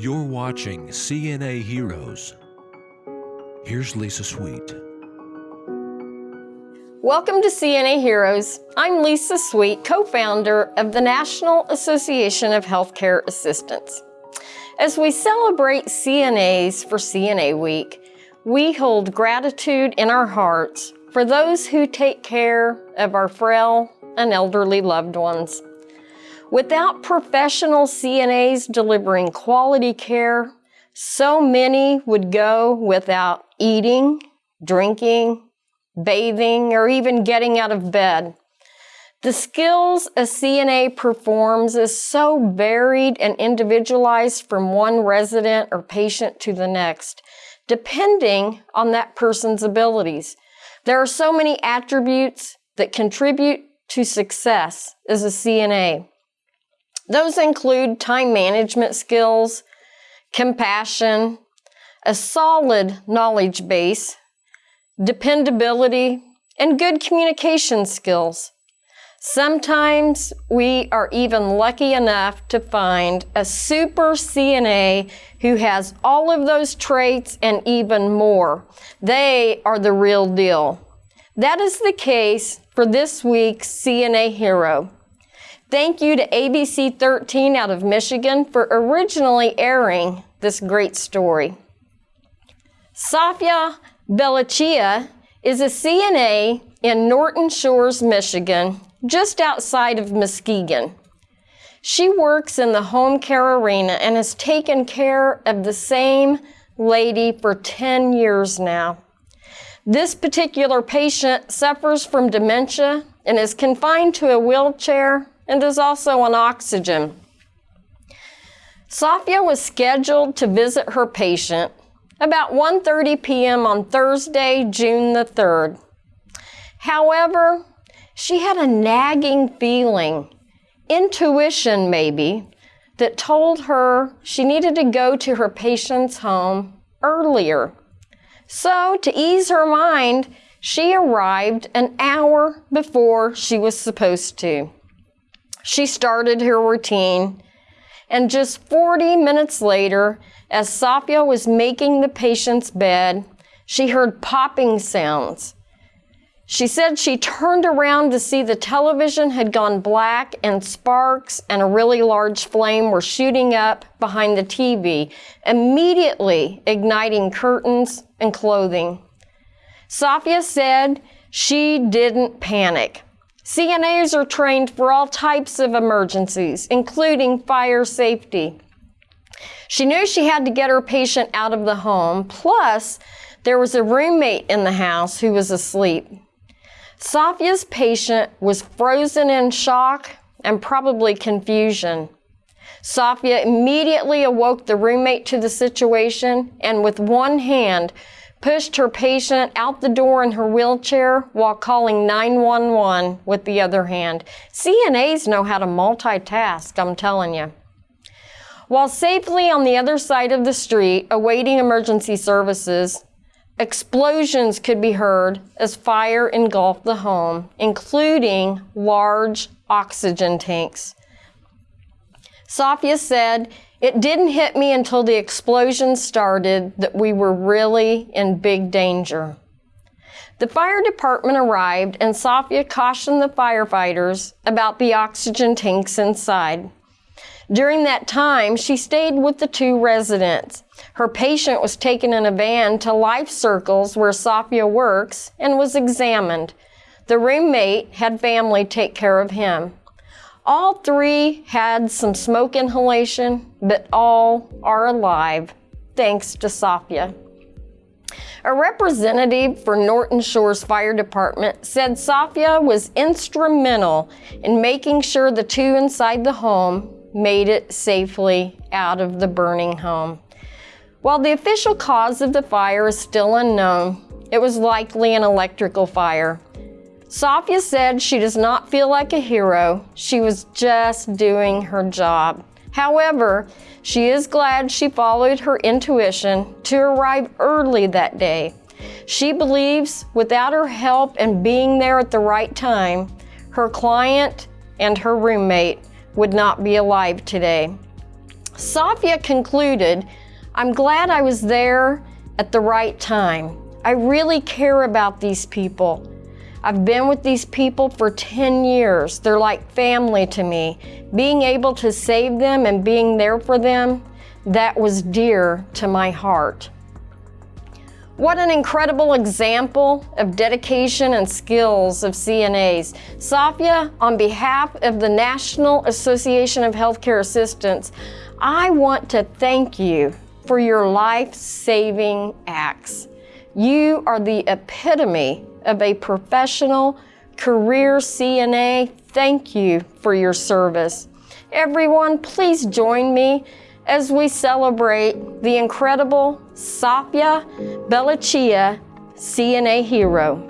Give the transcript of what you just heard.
You're watching CNA Heroes. Here's Lisa Sweet. Welcome to CNA Heroes. I'm Lisa Sweet, co-founder of the National Association of Healthcare Assistants. As we celebrate CNAs for CNA Week, we hold gratitude in our hearts for those who take care of our frail and elderly loved ones. Without professional CNAs delivering quality care, so many would go without eating, drinking, bathing, or even getting out of bed. The skills a CNA performs is so varied and individualized from one resident or patient to the next, depending on that person's abilities. There are so many attributes that contribute to success as a CNA. Those include time management skills, compassion, a solid knowledge base, dependability, and good communication skills. Sometimes we are even lucky enough to find a super CNA who has all of those traits and even more. They are the real deal. That is the case for this week's CNA hero. Thank you to ABC 13 out of Michigan for originally airing this great story. Safia Belachia is a CNA in Norton Shores, Michigan, just outside of Muskegon. She works in the home care arena and has taken care of the same lady for 10 years now. This particular patient suffers from dementia and is confined to a wheelchair and is also on oxygen. Safia was scheduled to visit her patient about 1.30 p.m. on Thursday, June the 3rd. However, she had a nagging feeling, intuition maybe, that told her she needed to go to her patient's home earlier. So, to ease her mind, she arrived an hour before she was supposed to. She started her routine, and just 40 minutes later, as Safia was making the patient's bed, she heard popping sounds. She said she turned around to see the television had gone black and sparks and a really large flame were shooting up behind the TV, immediately igniting curtains and clothing. Safia said she didn't panic. CNAs are trained for all types of emergencies, including fire safety. She knew she had to get her patient out of the home, plus there was a roommate in the house who was asleep. Safia's patient was frozen in shock and probably confusion. Safia immediately awoke the roommate to the situation and with one hand pushed her patient out the door in her wheelchair while calling 911 with the other hand. CNAs know how to multitask, I'm telling you. While safely on the other side of the street, awaiting emergency services, explosions could be heard as fire engulfed the home, including large oxygen tanks. Safia said, It didn't hit me until the explosion started that we were really in big danger. The fire department arrived and Safia cautioned the firefighters about the oxygen tanks inside. During that time, she stayed with the two residents. Her patient was taken in a van to Life Circles where Safia works and was examined. The roommate had family take care of him. All three had some smoke inhalation, but all are alive, thanks to Safia. A representative for Norton Shores Fire Department said Safia was instrumental in making sure the two inside the home made it safely out of the burning home. While the official cause of the fire is still unknown, it was likely an electrical fire. Safia said she does not feel like a hero. She was just doing her job. However, she is glad she followed her intuition to arrive early that day. She believes without her help and being there at the right time, her client and her roommate would not be alive today. Safia concluded, I'm glad I was there at the right time. I really care about these people. I've been with these people for 10 years. They're like family to me. Being able to save them and being there for them, that was dear to my heart. What an incredible example of dedication and skills of CNAs. Safia, on behalf of the National Association of Healthcare Assistants, I want to thank you for your life-saving acts. You are the epitome of a professional career CNA. Thank you for your service. Everyone, please join me as we celebrate the incredible Safia Belachia CNA hero.